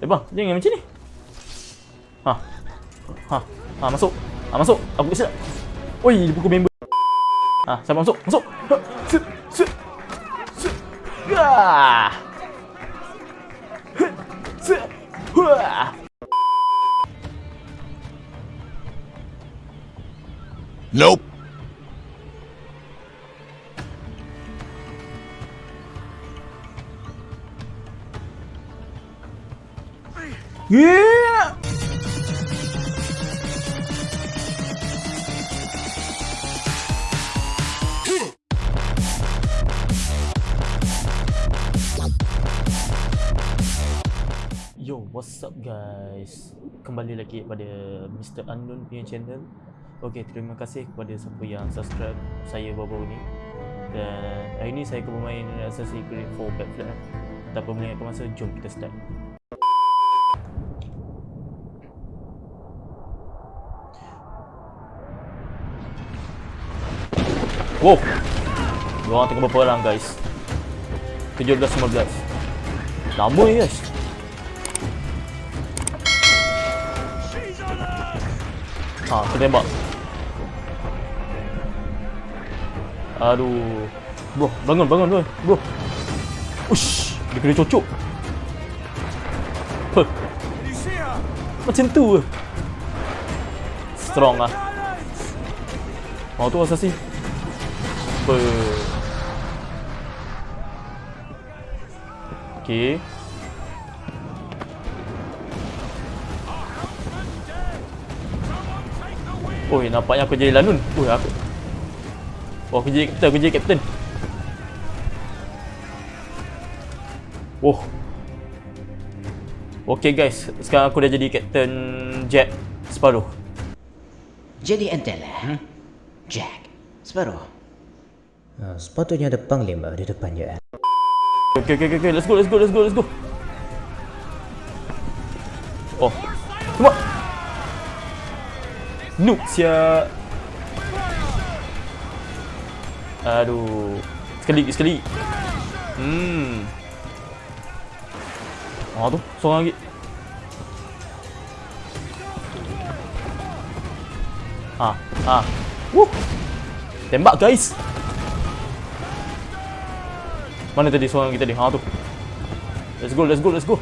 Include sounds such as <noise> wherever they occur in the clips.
Eh bang, jangan macam ni. Ha. Ha. Ha masuk. Ha masuk. Aku tak. Oi, dia pukul member. Ha, siapa masuk? Masuk. Ha. Sit. Sit. Sit. Ya. Sit. Wah. Nope. Yeah. Yo, what's up guys? Kembali lagi pada Mr. Unknown punya channel. Okey, terima kasih kepada siapa yang subscribe saya baru-baru ni. Dan hari ni saya akan bermain Assassin's Creed 4 Black Flag. Tanpa melengahkan masa, jom kita start. Wow. Diorang tengah berperang guys. 17 15. Lama ni guys. Ha, kita tembak. Aduh. Bro, bangun, bangun, bangun. Bro. Ush, dia kena cocok. Huh. Macam tu? Strong lah. Oh tu assassin. Apa? Okay. Oh, nampaknya aku jadi lanun. Oh, aku. Oh, aku jadi kapten, aku jadi kapten. Oh. Okay guys, sekarang aku dah jadi kapten Jack Sparrow. Jadi entahlah. Jack, Sparrow. Ha, sepatutnya ada panglima di depannya. Okay, okay, okay, okay, let's go, let's go, let's go, let's go. Oh, tembak. Noob sia. Aduh. Sekali, sekali. Hmm. Ah tu, seorang lagi. Ah, ah. Wuh. Tembak guys. Mana tadi seorang kita tadi? Ha tu. Let's go, let's go, let's go.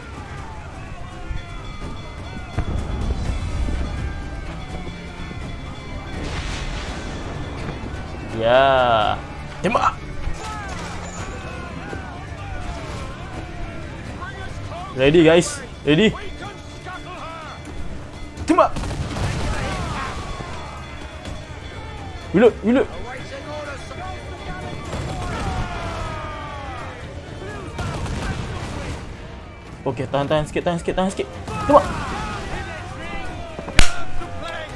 Ya. Tembak. Ready guys. Ready. Tembak. Reload, reload. Okey, tahan tahan sikit, tahan sikit, tahan sikit. Tembak.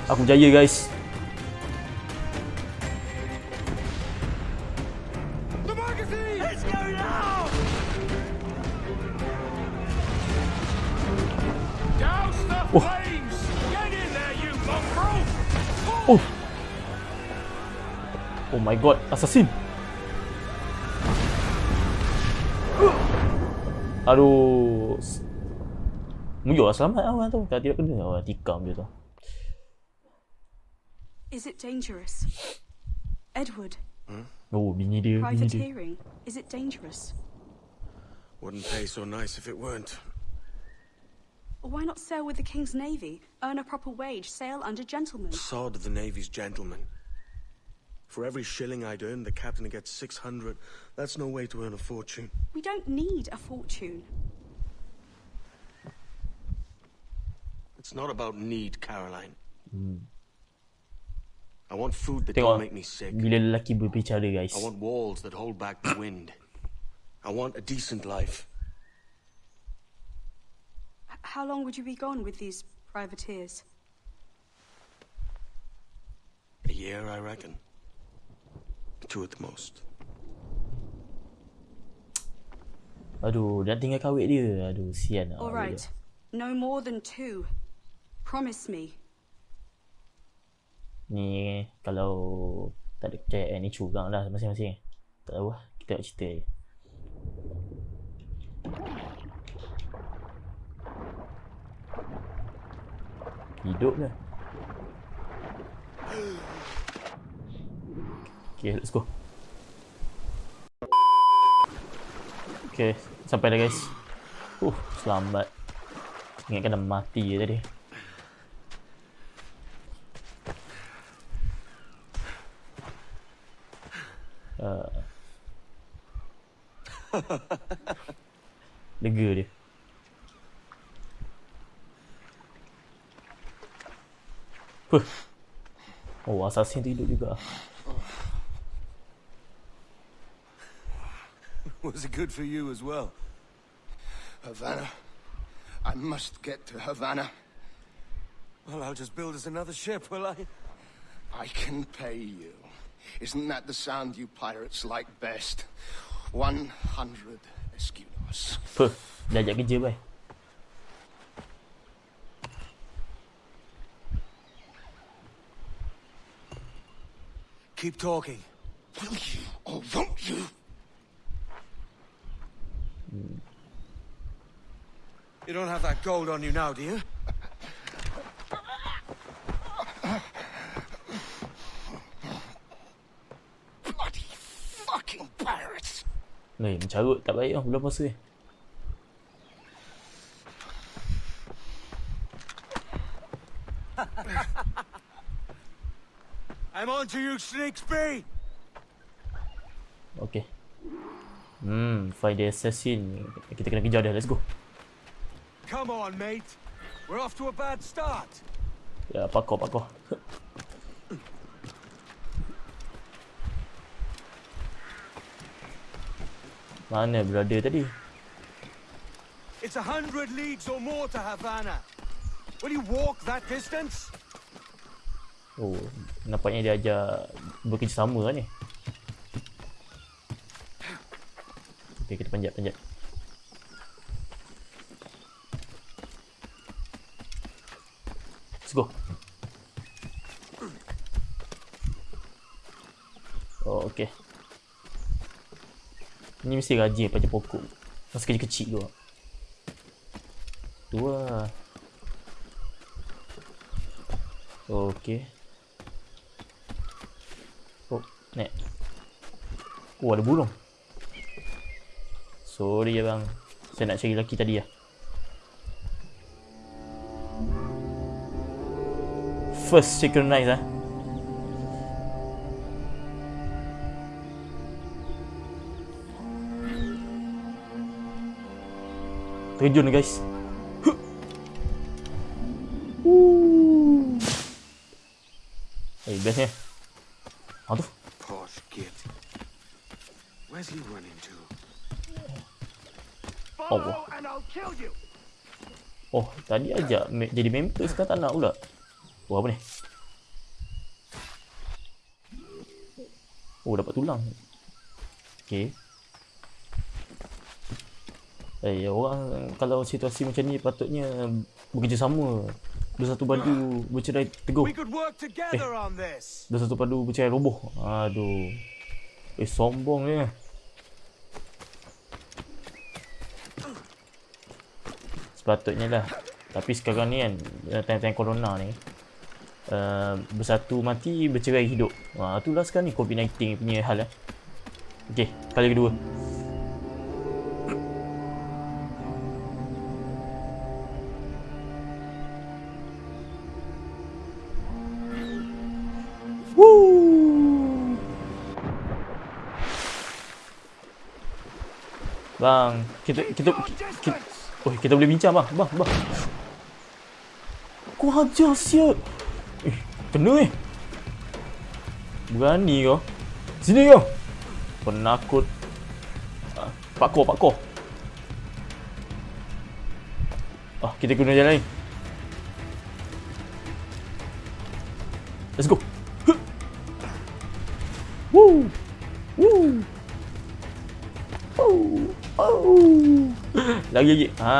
Aku jaya guys. Oh. Oh. Oh my god, assassin. Aduh. Muyur lah selamat awal tu. Tak tidak kena awal tikam dia tu. Is it dangerous? Edward, Oh, bini dia, bini dia. is it dangerous? Wouldn't pay so nice if it weren't. Why not sail with the King's Navy, earn a proper wage, sail under gentlemen? Sod the Navy's gentlemen. For every shilling I'd earn, the captain gets 600. That's no way to earn a fortune. We don't need a fortune. It's not about need, Caroline. I want food that Tengok don't make me sick. bila lelaki berbicara guys. I want walls that hold back the wind. I want a decent life. How long would you be gone with these privateers? A year, I reckon. Two at the most. Aduh, nak tinggal kawit dia. Aduh, sian lah. All kawit right, dia. no more than two. Promise me. Ni kalau tak ada percayaan ni curang lah masing-masing. Tak tahu lah. Kita nak cerita je. Hidup dah. Okay, let's go. Okay, sampai dah guys. Uh, selamat. Ingatkan dah mati je tadi. Uh. <laughs> Lega dia. Huh. Oh, assassin tu hidup juga. <laughs> Was it good for you as well? Havana. I must get to Havana. Well, I'll just build us another ship, will I? I can pay you. Isn't that the sound you pirates like best? 100 escudos. Puh, dah ajak kerja bye. Keep talking. Will you or won't you? You don't have that gold on you now, do you? Bloody fucking pirates! Ni, mencarut tak baik lah bulan puasa ni. I'm on to you, Snakesby! Okay. Hmm, find the assassin. Kita kena kejar dia. Let's go. Come on, mate. We're off to a bad start. Ya, pakor, pakor. Mana brother tadi? It's a hundred leagues or more to Havana. Will you walk that distance? Oh, nampaknya dia ajar bekerjasama lah ni. Okay, kita panjat, panjat. Let's go. Oh, okay. Ni mesti rajin panjat pokok. Masa kecil-kecil tu. Tu lah. Okay. Oh, naik. Oh, ada burung. Sorry ya bang. Saya nak cari lelaki tadi lah. First synchronize ah. Terjun guys. Huh. Eh, bestnya. Ah tu. Posh git. Where's he running to? Allah. and I'll kill you! Oh, tadi ajak jadi member sekarang tak nak pula. Oh, apa ni? Oh, dapat tulang. Okay. Eh, orang kalau situasi macam ni patutnya bekerjasama. Bersatu padu bercerai teguh. On this. Bersatu padu bercerai roboh. Aduh. Eh, sombong ni. Sepatutnya lah. Tapi sekarang ni kan, time-time corona ni, uh, bersatu mati, bercerai hidup. Ha, itulah sekarang ni COVID-19 punya hal lah. Okay, kali kedua. Bang, kita kita kita, oh, kita boleh bincang bang. Bang, bang. Kau hajar siap. Eh, kena eh. Berani kau. Sini kau. Penakut. Ah, pakor, pakor. Ah, kita guna jalan lain. Let's go. Woo. Woo. Oh. Oh. Lagi lagi. Ha,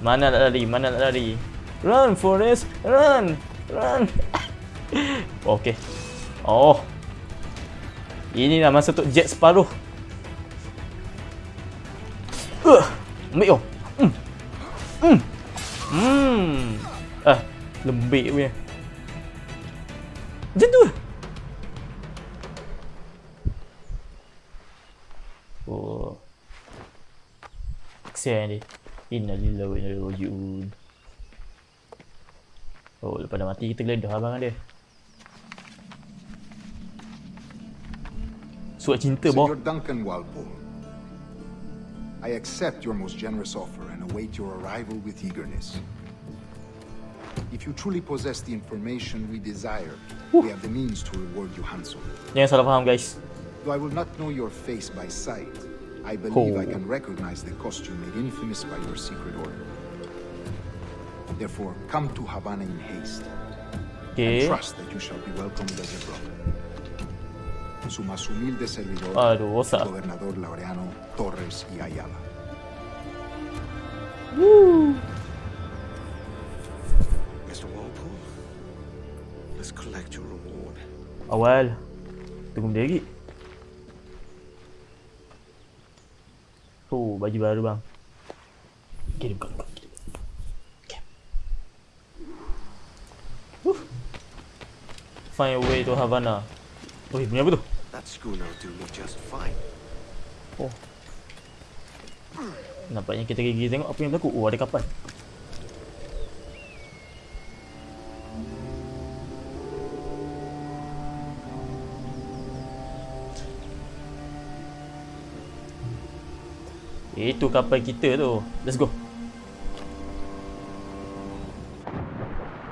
mana nak lari? Mana nak lari? Run Forest, run. Run. <laughs> Okey. Oh. Inilah masa untuk jet separuh. Uh, ambil yo. Hmm. Hmm. Ah, Lembik punya. Macam tu. Oh. Kesian dia. Innalillahi wa inna Oh, dah mati kita geledah abang dia. Suat cinta boh. Senor Duncan Walpole, I accept your most generous offer and await your arrival with eagerness. If you truly possess the information we desire, we have the means to reward you handsomely. Jangan salah faham guys. Though I will not know your face by sight, I believe I Oh. can recognize the costume made infamous by your secret order. Therefore, come to Havana in haste, and Okay. trust that you shall be welcomed as a brother. Su más humilde servidor, Aduh, rosak. Gobernador Laureano Torres y Ayala. Mr. Walpole, let's collect your reward. Awal. Tunggu lagi. Oh, baju baru bang. Okay, dia Find a way to Havana. Oh, bunyi apa tu? That schooner do me just fine. Oh. Nampaknya kita gigi tengok apa yang berlaku. Oh, ada kapal. Itu kapal kita tu. Let's go. Okay, let's go. Commodore's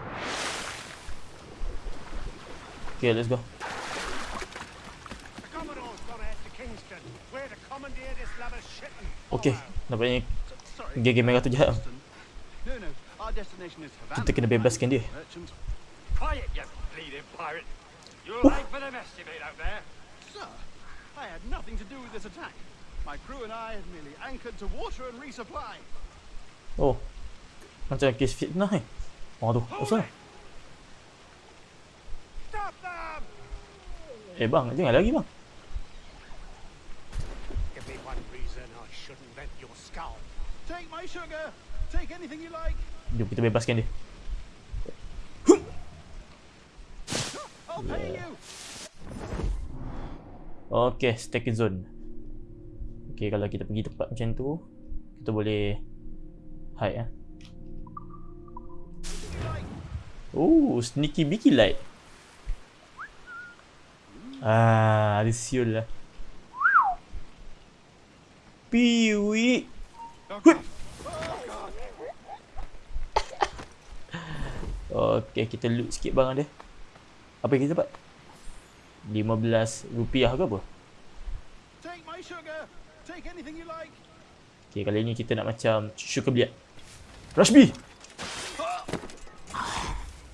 got to head to Kingston, where to commandeer this lavish shipping. Okay, nampaknya gigi merah tu jahat. Kita kena bebaskan dia. Merchant. Quiet, you bleeding pirate. You're late for the mess you made out there. Sir, I had nothing to do with this attack. My crew and I had merely anchored to water and resupply. Oh. Macam kes fitnah eh. Oh? Stop them! Eh bang, jangan lagi bang. Give me one reason I shouldn't rent your skull. Take my sugar. Take anything you like. Jom kita bebaskan dia. Okay, stacking zone. Okay, kalau kita pergi tempat macam tu, kita boleh hide eh. Oh, sneaky beaky light. Ah, ada siul lah. Piwi. Okay, kita loot sikit barang dia. Apa yang kita dapat? 15 rupiah ke apa? Take my sugar. Okay, kali ni kita nak macam cucu kebiat. Rush B!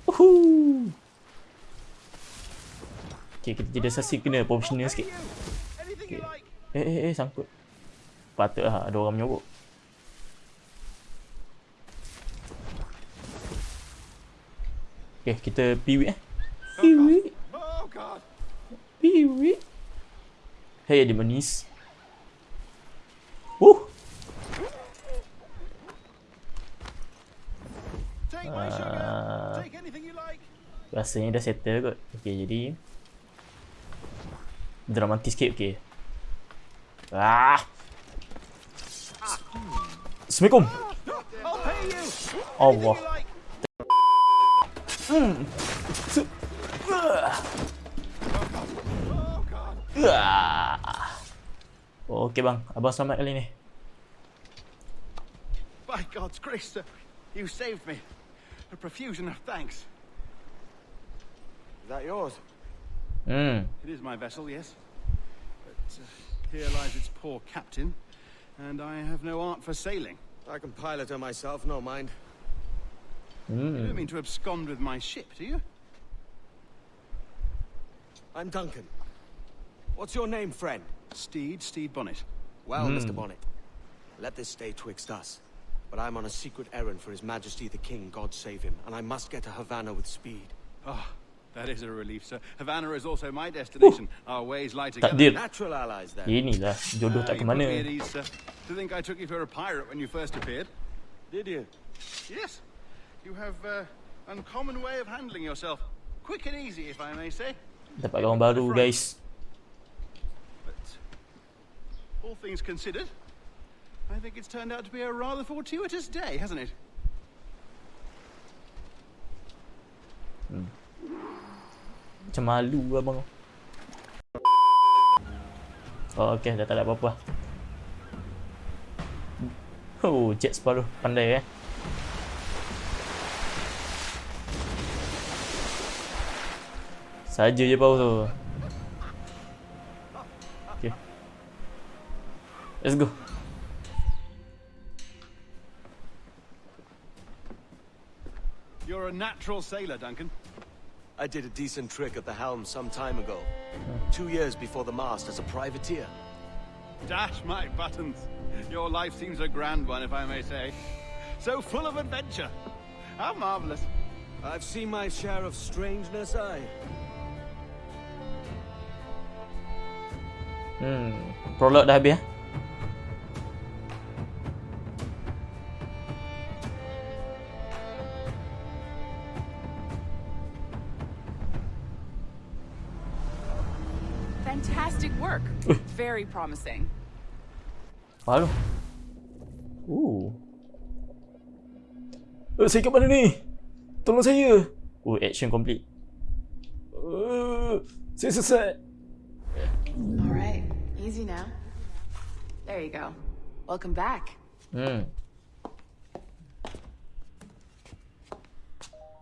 Woohoo! Okay, kita tidak sasi kena professional sikit. Like. Eh, eh, eh, sangkut. Patutlah ada orang menyogok. Okay, kita piwi eh. Piwi, piwi. Hey, dia manis. Uh! My sugar. Ah. Rasanya dah settle kot. Okay, jadi dramatis sikit okay. Ah. Assalamualaikum. Allah. Like. Oh. Okay bang, abang selamat kali ni. By God's grace, sir, you saved me. A profusion of thanks. Is that yours? Hmm. It is my vessel, yes. But uh, here lies its poor captain, and I have no art for sailing. I can pilot her myself, no mind. You don't mean to abscond with my ship, do you? I'm Duncan. What's your name, friend? Steed, Steed Bonnet. Well, Mr. Bonnet, let this stay twixt us. But I'm on a secret errand for His Majesty the King, God save him, and I must get to Havana with speed. Oh, that is a relief, sir. Havana is also my destination. Our ways lie together. Takdir. Natural allies, then. Inilah jodoh Ah, tak ke you put me at mana. ease, sir. To think I took you for a pirate when you first appeared. Did you? Yes. You have uh, Uncommon way of handling yourself. Quick and easy, if I may say. Dapat kawan baru guys. But all things considered, I think it's turned out to be a rather fortuitous day, hasn't it? Macam malu abang. Oh okey dah tak ada apa-apa. Oh, Jet Sparrow pandai eh. Saja je bau tu. Okay. Let's go. You're a natural sailor, Duncan. I did a decent trick at the helm some time ago. Two years before the mast as a privateer. Dash my buttons. Your life seems a grand one, if I may say. So full of adventure. How marvelous. I've seen my share of strangeness, I. Hmm, prolog dah habis eh. Very promising. Apa tu? Oh. Eh, saya kat mana ni? Tolong saya. Oh, action complete. Uh, saya sesat. All right, easy now. There you go. Welcome back. Hmm.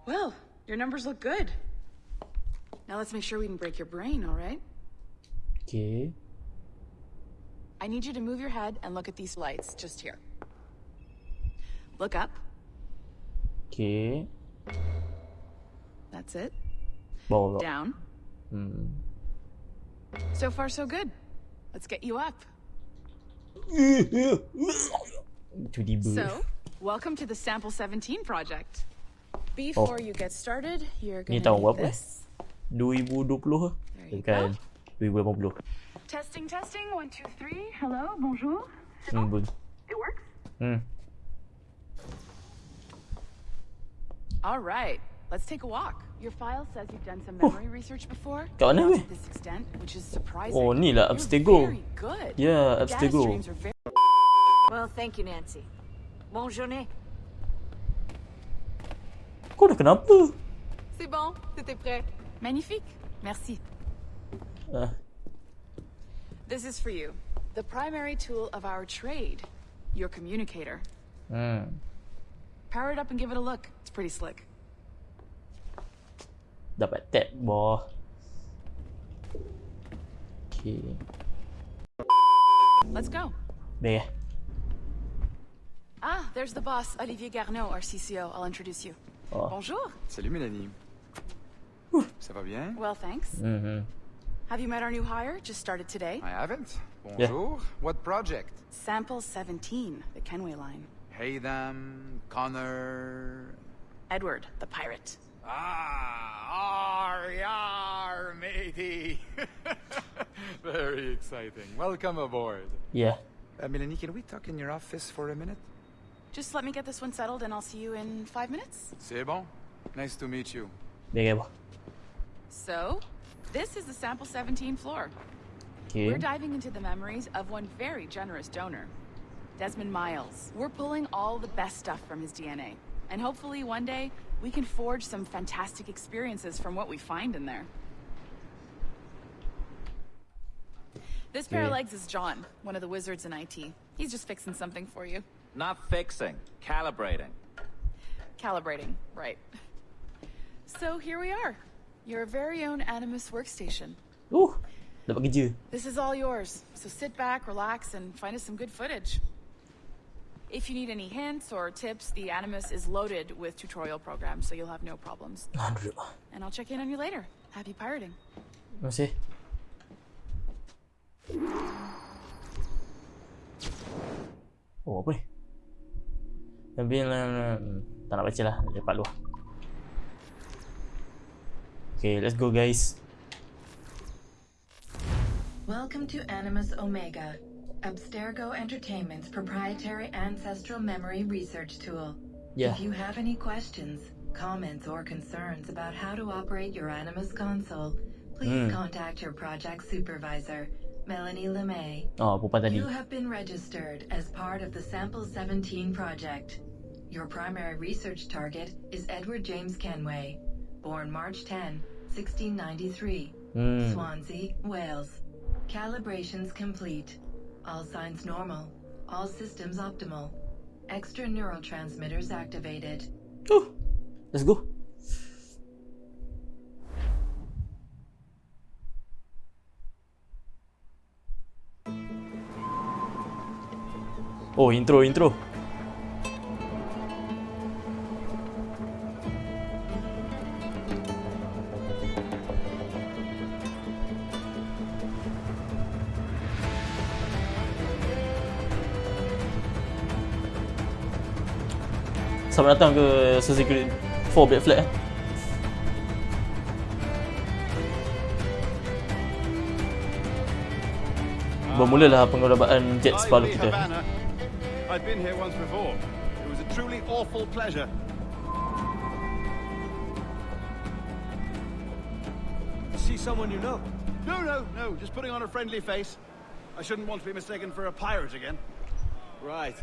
Well, your numbers look good. Now let's make sure we can break your brain, all right? Okay. I need you to move your head and look at these lights just here. Look up. Okay. That's it. Bawah. Down. Hmm. So far, so good. Let's get you up. <laughs> So, welcome to the Sample 17 project. Before you get started, you're gonna tahun need berapa? this. 2020 ke? you Bukan. 2080. Testing, testing. One, two, three. Hello, bonjour. Hmm, bun. It works. Hmm. All right, let's take a walk. Your file says you've done some memory research before. Kat mana Not to this extent, which is surprising. Oh, ni lah You're good. Yeah, Your data Abstergo. streams Well, thank you, Nancy. Bonne journée. Kau dah kenapa? C'est bon, c'était prêt. Magnifique. Merci. Ah, This is for you. The primary tool of our trade. Your communicator. hmm. Power it up and give it a look. It's pretty slick. Dapat tab bawah. Okay. Let's go. Dah ya. Ah, there's the boss, Olivier Garneau, our CCO. I'll introduce you. Oh. Bonjour. Salut Mélanie. Ça va bien? Well, thanks. Mhm. Have you met our new hire? Just started today. I haven't. Yeah. Bonjour. What project? Sample 17, the Kenway line. Hey them, Connor. Edward, the pirate. Ah, ar, yar, matey. <laughs> Very exciting. Welcome aboard. Yeah. Uh, Mélanie, can we talk in your office for a minute? Just let me get this one settled and I'll see you in five minutes. C'est bon. Nice to meet you. Dah. So, this is the Sample 17 floor. Okay. We're diving into the memories of one very generous donor, Desmond Miles. We're pulling all the best stuff from his DNA. And hopefully one day, we can forge some fantastic experiences from what we find in there. This pair of legs is John, one of the wizards in IT. He's just fixing something for you. Not fixing, calibrating. Calibrating, right. So here we are. Your very own Animus workstation. Uh, dapat kerja. This is all yours, so sit back, relax, and find us some good footage. If you need any hints or tips, the Animus is loaded with tutorial programs, so you'll have no problems. And I'll check in on you later. Happy pirating. Terima kasih. Oh, apa ni? Tapi hmm, tak nak baca lah, lepak luar. Okay, let's go guys. Welcome to Animus Omega, Abstergo Entertainment's proprietary ancestral memory research tool. Yeah. If you have any questions, comments or concerns about how to operate your Animus console, please Hmm. contact your project supervisor, Melanie LeMay. Oh, perempuan tadi. You have been registered as part of the Sample 17 project. Your primary research target is Edward James Kenway, born March 10, 1693, Hmm. Swansea, Wales. Calibrations complete. All signs normal. All systems optimal. Extra neurotransmitters activated. Let's go. Oh, intro, intro. Selamat datang ke Assassin's Creed 4 Black Flag eh. Bermulalah pengorbanan jet Lively kita. I've been here once before. It was a truly awful pleasure. See someone you know? No, no, no. Just putting on a friendly face. I shouldn't want to be mistaken for a pirate again. Right.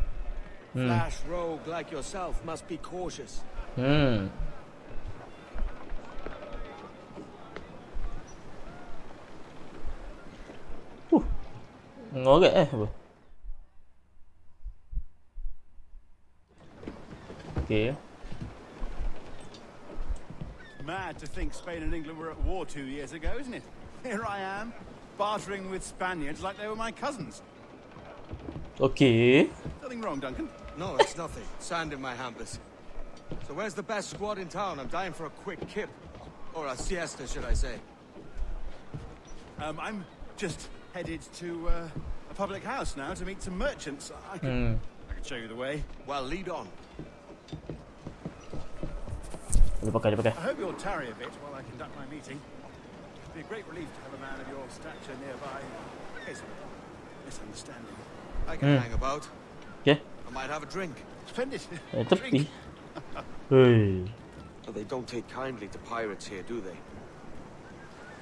Hmm. Flash rogue like yourself must be cautious. Hmm. Uh. Ngorek eh apa? Mad to think Spain and England were at war two years ago, isn't it? Here I am, bartering with Spaniards like they were my cousins. Okay. Nothing wrong, Duncan. No, it's nothing. <laughs> Sand in my hampers. So where's the best squad in town? I'm dying for a quick kip. Or a siesta, should I say. Um, I'm just headed to uh, a public house now to meet some merchants. I could, Hmm. I could show you the way. Well, lead on. Dia pakai, dia pakai. I hope you'll tarry a bit while I conduct my meeting. It'd be a great relief to have a man of your stature nearby. in case of a misunderstanding. I can Hmm. hang about. Okay. I might have a drink. Splendid. Eh, tepi. Hei. But they don't take kindly to pirates here, do they?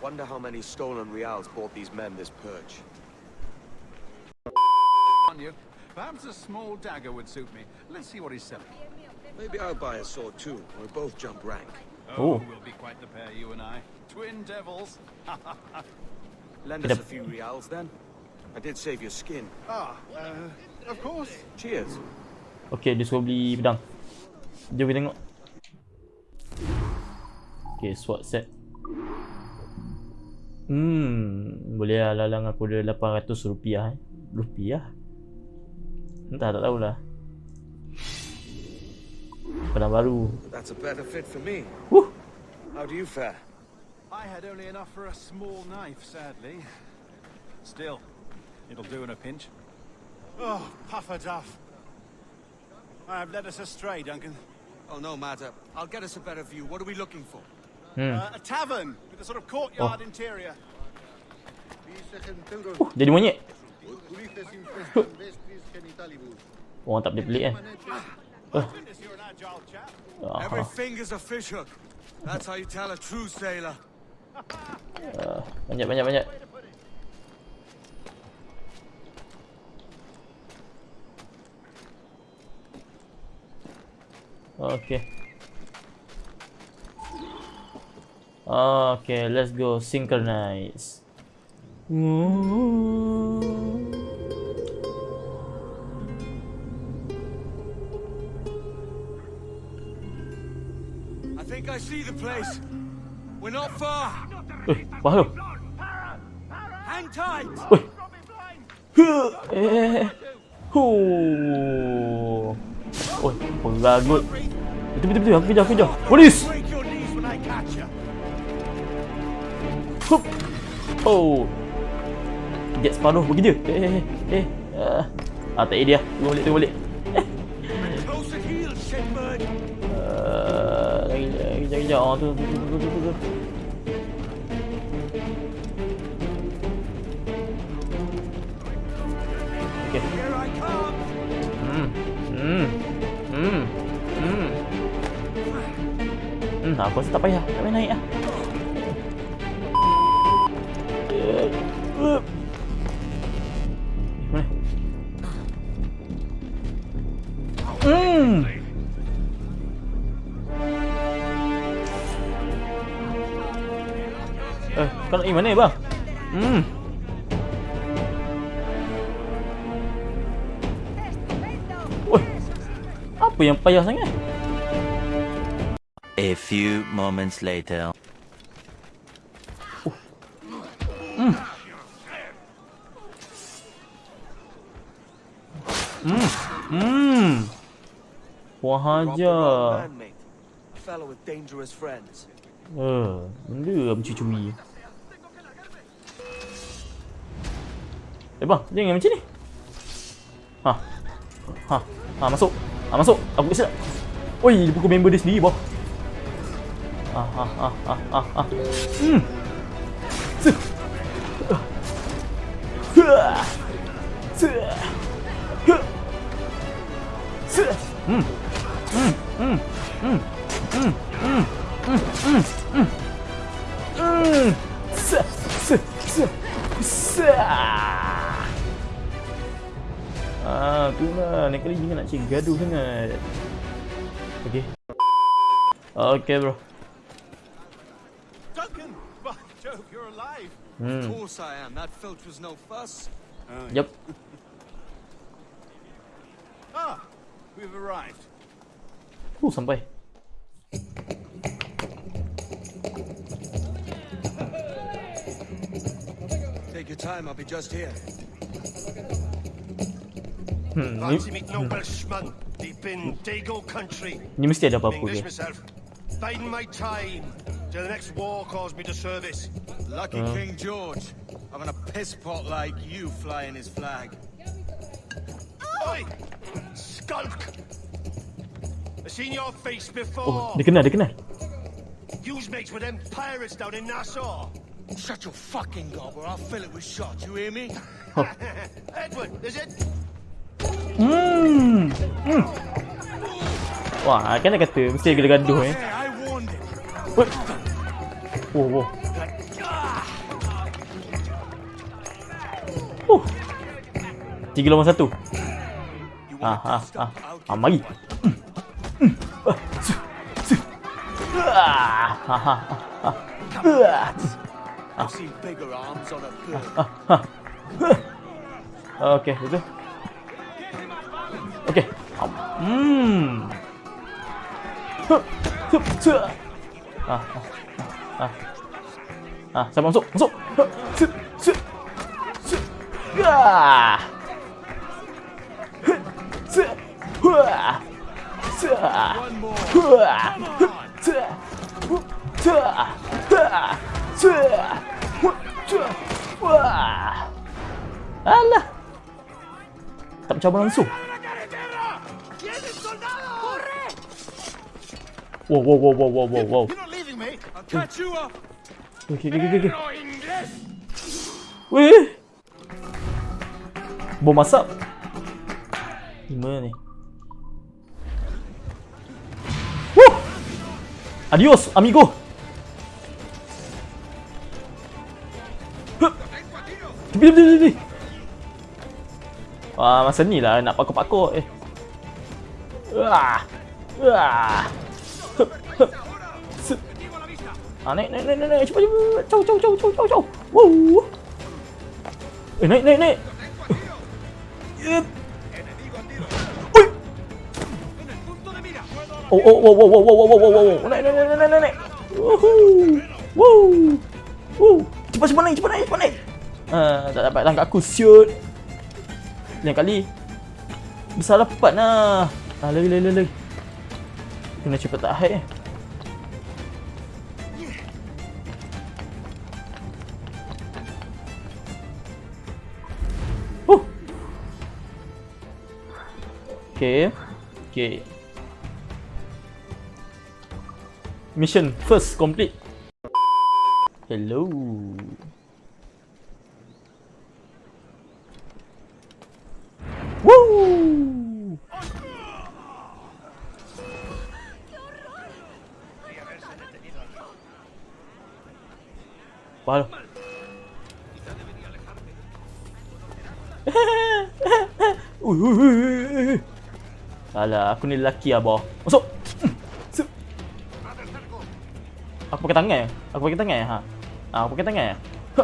Wonder how many stolen reals bought these men this purge. On you. Perhaps a small dagger would suit me. Let's see what he's selling. Maybe I'll buy a sword too. We'll both jump rank. Oh, Oh. we'll be quite the pair, you and I. Twin devils. <laughs> Lend us a few reals then. I did save your skin. ah, uh, of course. Cheers. Okay, dia suruh beli pedang. Jom kita tengok. Okay, sword set. Hmm, boleh lah lalang aku ada 800 rupiah eh. Rupiah? Entah, tak tahulah. Pedang baru. That's a better fit for me. Woo! How do you fare? I had only enough for a small knife, sadly. Still, it'll do in a pinch. Oh, puffer duff. I've led us astray, Duncan. Oh, no matter. I'll get us a better view. What are we looking for? Hmm. Uh, a tavern with a sort of courtyard Oh. interior. Uh, jadi monyet. Orang tak boleh pelik eh. Uh. Goodness, you're an agile chap. Every Ah, finger's a fishhook. That's how you tell a true sailor. uh, banyak banyak banyak. Okay. Okay, let's go synchronize. I think I see the place. We're not far. Faham. Hang tight. Oi. Eh. Huh. Oh, penggagut. Betul betul betul. Aku kejar, aku kejar. Polis. Hup. Oh. Jet Sparrow pergi dia. Eh eh eh. Ah, ah tak dia. Tunggu balik, tunggu balik. Shitbird. Uh, lagi lagi lagi. Oh, tu tu tu tu tu. tu, Tak, aku rasa tak payah. Tak payah naik lah. Hmm. Eh, kau nak pergi mana bang? Hmm. Oi. Apa yang payah sangat? A few moments later. Hmm. Hmm. Hmm. Wah aja. Man, mate. A fellow with dangerous friends. Eh, benda mencuri-curi. Eh bang, jangan macam ni. Ha. Ha. Ha, masuk. Ha, masuk. Aku kisah. Oi, dia pukul member dia sendiri, boh. Hmm. Hmm. Hmm. Hmm. Hmm. Hmm. Hmm. Hmm. Hmm. Hmm. Ah, lah. Okay, bro. Alive! Hmm. Of course I am. That filch was no fuss. Yep. <laughs> Ah, we've arrived. Oh, sampai. Take your time, I'll be just here. Hmm, ni, Fancy meet no Welshman deep in Dago country. ni mesti ada apa-apa English dia. myself. Biding my time till the next war calls me to service. Lucky Uh. King George. Having a piss pot like you flying his flag. Oi! Skulk! I've seen your face before. Oh, before. dia kenal, dia kenal. You's mates with them pirates down in Nassau. Shut your fucking gob or I'll fill it with shot, you hear me? <laughs> Edward, is it? Hmm. Hmm. Wah, kan nak kata mesti ada gaduh eh. I warned tiga lawan satu. Ah, ah, ah. Ah, mari. Okay, itu. Okay. Hmm. Ah, ah, ah, ah. Ah, saya masuk, masuk. Ah. Alah. Tak mencabar langsung. Wow, wow, wow, wow, wow, wow. Okay, okay, okay, okay. Weh. Bom masak. Ni? Woo! Adios, amigo. Tepi, tepi, tepi. Wah, masa ni lah nak pakok-pakok eh. Wah. Wah. Hup. Sup. Ah, naik, naik, naik, naik. Cepat, cepat. Cau, cau, cau, cau, cau, cau. Wow. Eh, naik, naik, naik. Oh, oh, wow, wow, wow, wow, wow, wow, wow. Naik, naik. Woohoo. Woo. Woo. Cepat, cepat naik, cepat naik, cepat naik. Ah, tak dapat tangkap aku, siut. Lain kali. Besar dapat lah. Ah, lari, lari, lari. Kena cepat tak hide eh. Okay. Okay. mission first complete. Hello. Woo! Palo. Uy, uy, uy, uy. Alah, aku ni lelaki lah, bawah. Masuk! Aku pakai tangan. Aku pakai tangan. Ha. Ha, aku pakai tangan. Ha.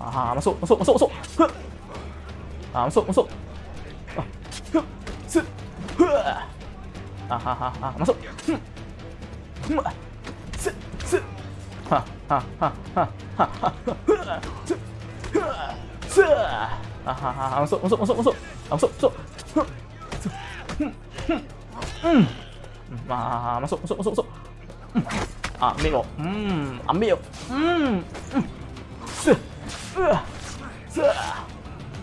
Ha, masuk, masuk, masuk, masuk. Ha, masuk, masuk. Ha, ha, ha, ha, masuk. Ha, ha, ha, ha, ha, ha. Ha, ha, ha, masuk, masuk, masuk, masuk. Ha, masuk, masuk. Hmm. Ha, masuk, masuk, masuk, masuk. Ah, ambil kau. Hmm, ambil kau. Hmm.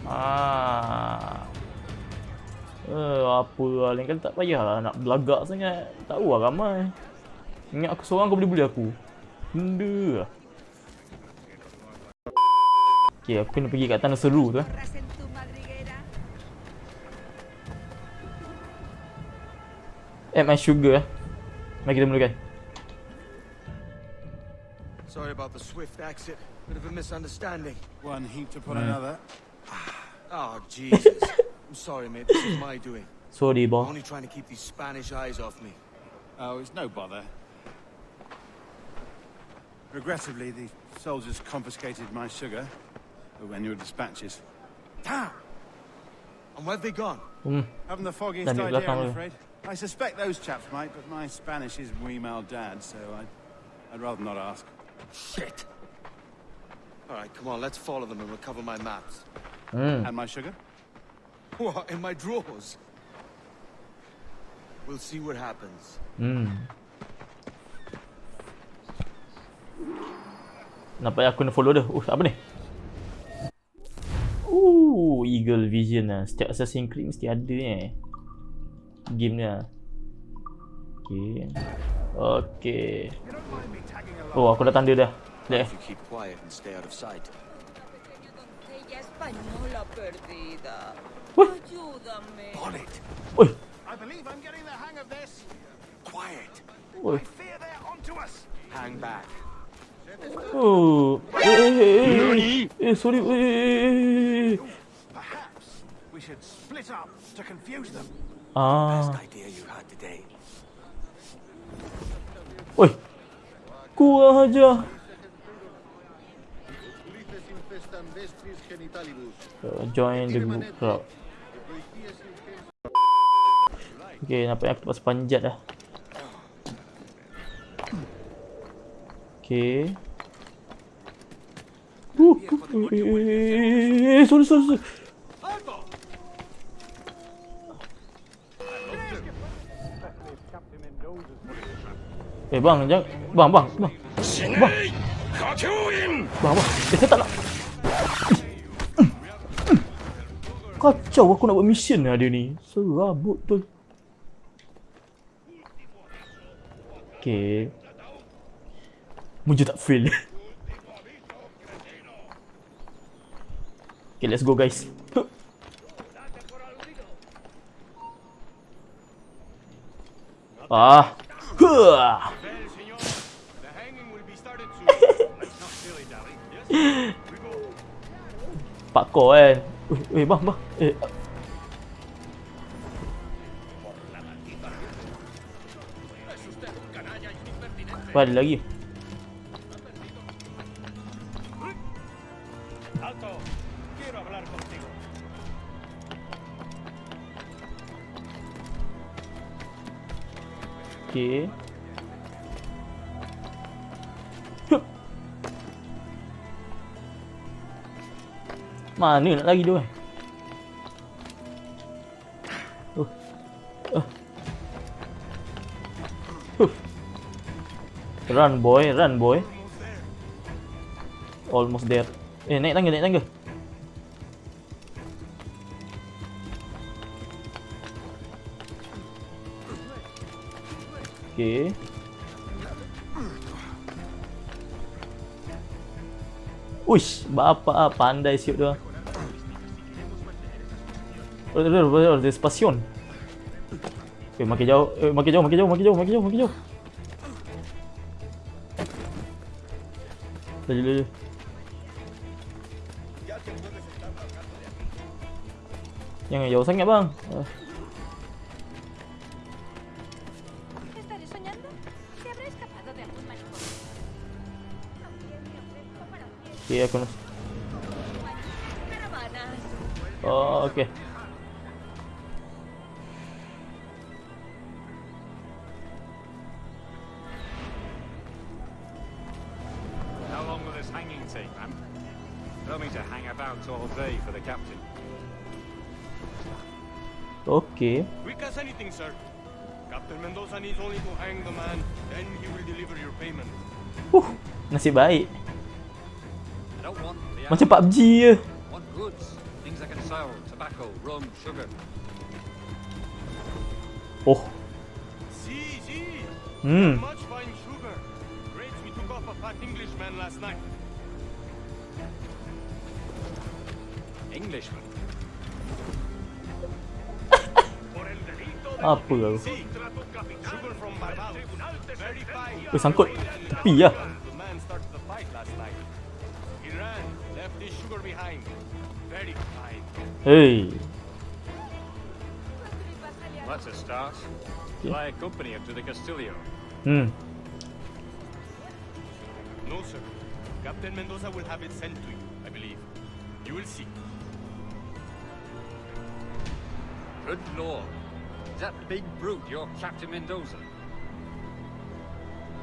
Ah. Eh, apa lah. Lain kali tak payahlah nak belagak sangat. Tahu lah ramai. Ingat aku seorang kau boleh bully aku. Benda lah. Okay, aku kena pergi kat tanah seru tu eh. Add my sugar eh. Mari kita mulakan. Sorry about the swift exit. Bit of a misunderstanding. One heap to put Hmm. another. Oh, Jesus. I'm sorry, mate. This is my doing. Sorry, boy. I'm only trying to keep these Spanish eyes off me. Oh, it's no bother. Regrettably, the soldiers confiscated my sugar when your dispatches. Damn! And where have they gone? Hmm. Haven't the foggiest idea, belakang I'm tu. afraid. I suspect those chaps might, but my Spanish is muy mal dad, so I'd, I'd rather not ask. Shit! Alright, come on, let's follow them and recover my maps. Hmm. And my sugar? What, in my drawers? We'll see what happens. Hmm. Nampak aku kena follow dia. Uh, apa ni? Uh, Eagle Vision lah. Setiap Assassin's Creed mesti ada eh. Game ni lah. Okay. Okay. Oh, aku dah tanda dah. Sekejap! Oi. I believe I'm getting the hang of this. Quiet! Oi. Fear they're onto us. Hang back. Oh. Eh, eh, eh, eh. Sorry. Eh, eh, eh. Perhaps we should split up to confuse them. Had today. Oi. Kurang aja. Uh, join the group crowd. Okay, nampak aku terpaksa panjat dah. Okay. Uh, uh, eh, eh, eh, eh, sorry, sorry, sorry. Eh bang, jangan bang, bang, bang. Bang. Bang, bang. Eh, saya tak nak. Kacau aku nak buat mission lah dia ni. Serabut tu. Okay. Muja tak fail. okay, let's go guys. Ah. Huh. Pak kau kan. Eh, eh bang, bang. Eh. Ada lagi. Okay. Mana nak lagi tu. Huh. Run boy, run boy. Almost there. Eh, naik tangga, naik tangga. Okay. Uish, bapak lah, pandai siut dia. Oh, dia, dia, Eh, makin jauh, eh, makin jauh, makin jauh, makin jauh, makin jauh, makin jauh. Laju, laju Jangan jauh sangat bang. Uh. Caravanas. Oh, okay. How long will this hanging take, man? Tell me to hang about all day for the captain. Okay. Quick as anything, sir. Captain Mendoza needs only to hang the man, then he will deliver your payment. Huh, nasib baik. Macam PUBG je. Oh. Hmm. Apa tu? Eh, sangkut. Tepi lah. Behind. Very fine. Hey. That's a start. I accompany him to the Castillo? Hmm. No, sir. Captain Mendoza will have it sent to you, I believe. You will see. Good lord. Is that big brute your Captain Mendoza?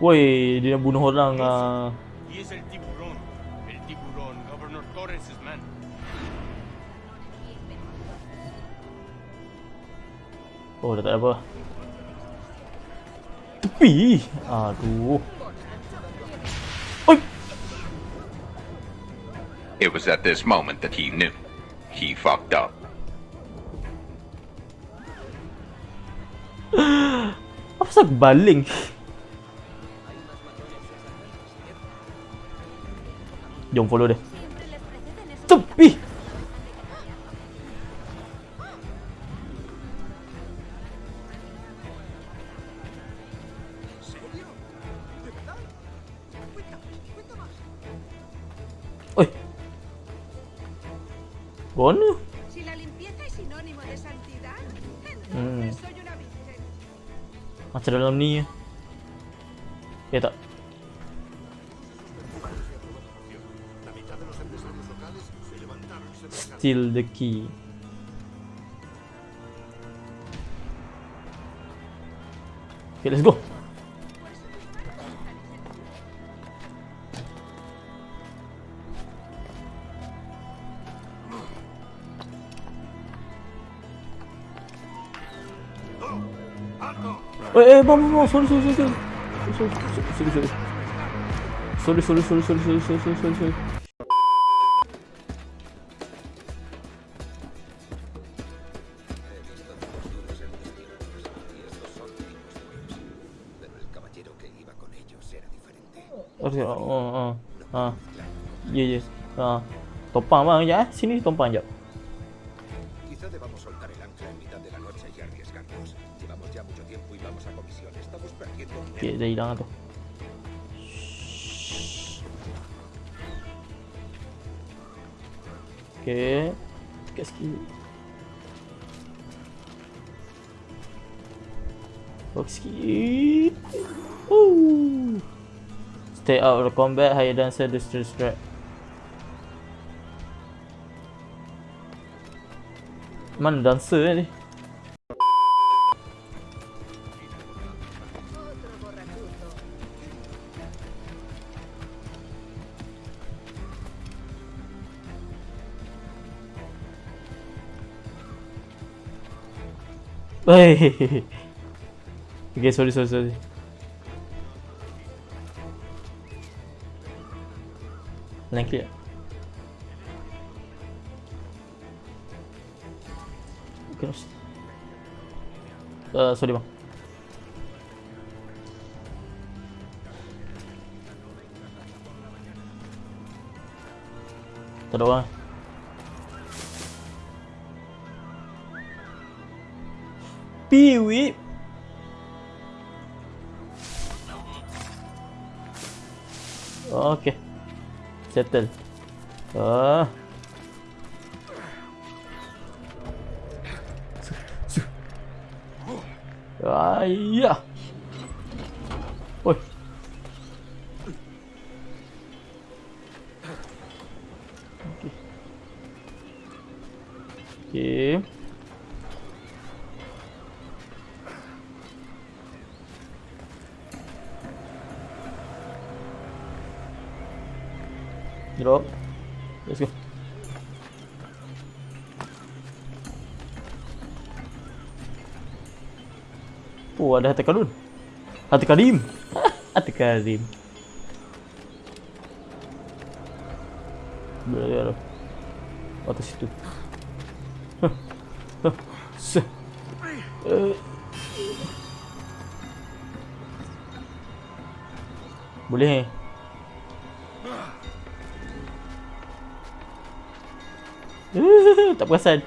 Woi, dia bunuh orang ah. Torres' man. Oh, dah tak ada apa. Tepi. Aduh. It was at this moment that he knew. He fucked up. <gasps> Apa pasal aku baling? Jom follow dia. Tupi. Steal the key. Okay, let's go. Eh, eh, bang, bang, bang, sorry, sorry, sorry, sorry. Sorry, sorry, sorry. Sorry, sorry, sorry, sorry, sorry, sorry, sorry, sorry, sorry. Ha. Topang bang sekejap eh. Sini topang sekejap. Okay, dah hilang tu. Okey. Dekat sikit. Box sikit. Woo. Stay out of the combat. Higher dancer, distress strike. Mana dancer ni? Hey. <laughs> Okay, sorry, sorry, sorry. Thank you. Uh, sorry bang. Tak ada orang. Piwi. Okay. Settle. Ah. Ayah. Oi. Okey. Okey. Drop. Let's go. Oh, ada hati karun. Hati karim. <laughs> hati karim. Berada atas situ. Huh. Huh. Se. Uh. Boleh. Uh, <laughs> tak perasan.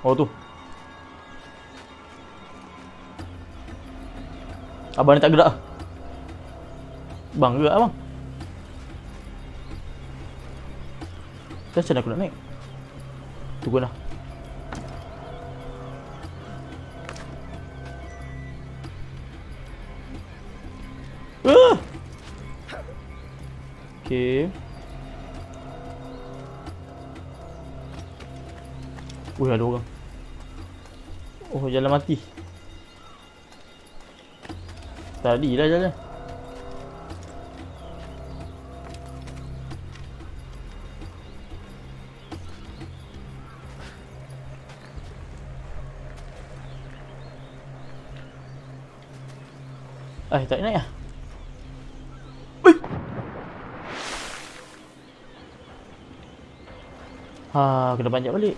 Oh tu. Abang ni tak gerak? Bang gerak abang? Macam mana aku nak naik. Tunggu lah uh! Okay Ui ada orang. Oh jalan mati Tadi lah jalan Eh. Tak naik lah Ha, kena panjat balik.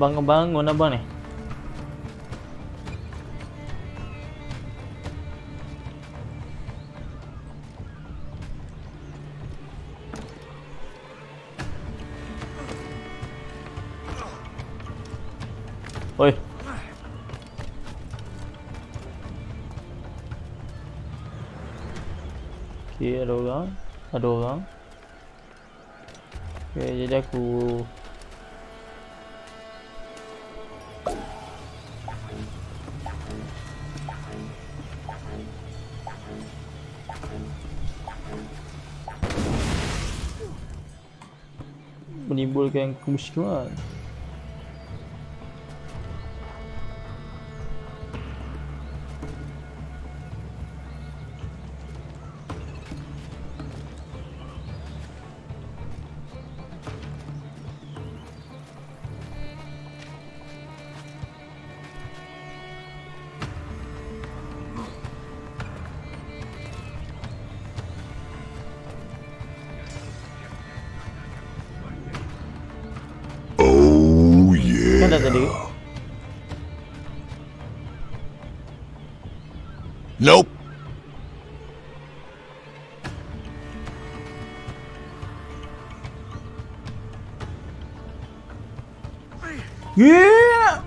Bangun-bangun abang ni. Oi. Okay, ada orang. Ada orang. Okay, jadi aku menimbulkan kemusyrikan. Huh.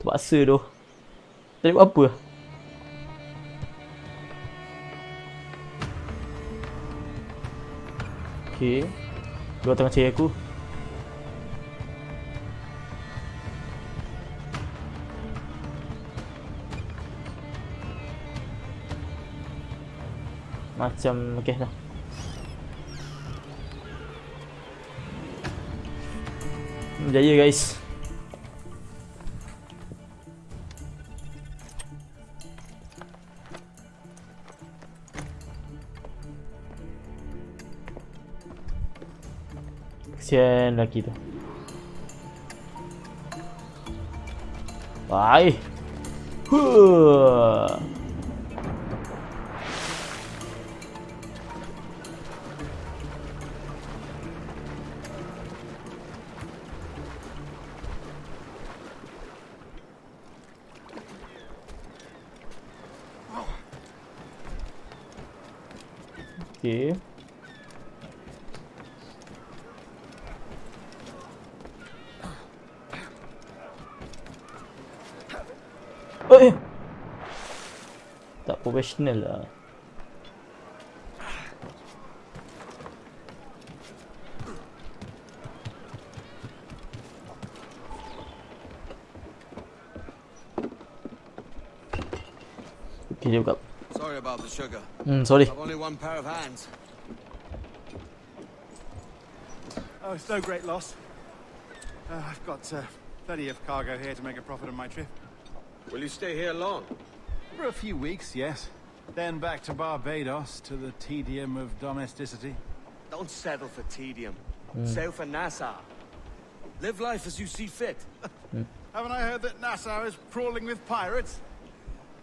Terpaksa tu. Tadi buat apa? Okay. Dua tengah cari aku. Macam okay dah. Jaya guys. Kesian lelaki tu Bye Huh. Okay. Tak professional lah. Okay, dia. Sorry about the sugar. Hmm, sorry. I've only one pair of hands. Oh, it's no great loss. Uh, I've got uh, plenty of cargo here to make a profit on my trip. Will you stay here long? For a few weeks, yes. Then back to Barbados, to the tedium of domesticity. Don't settle for tedium. Sail for Nassau. Live life as you see fit. Haven't I heard that Nassau is crawling with pirates?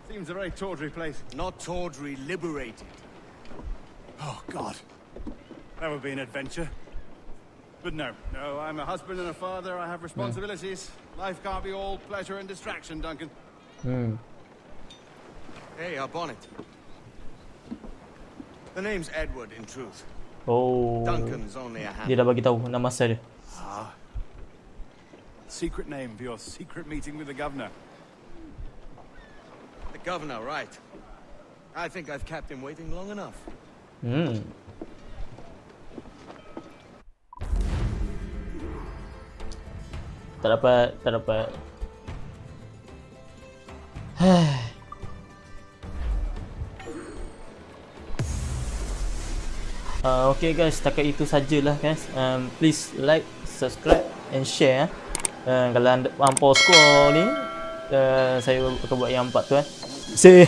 Seems a very tawdry place. Not tawdry, liberated. Oh, God. That would be an adventure. But no, no, I'm a husband and a father. I have responsibilities. Life can't be all pleasure and distraction, Duncan. Hmm. Hey, our bonnet. The name's Edward, in truth. Oh. Duncan's only a hand. Dia dah bagi tahu nama asal dia. Ah. Secret name for your secret meeting with the governor. The governor, right. I think I've kept him waiting long enough. Hmm. Tak dapat, tak dapat. Uh, okay guys, setakat itu sajalah guys. Um, please like, subscribe and share. Uh, kalau anda mampu score ni, uh, saya akan buat yang empat tu eh. See.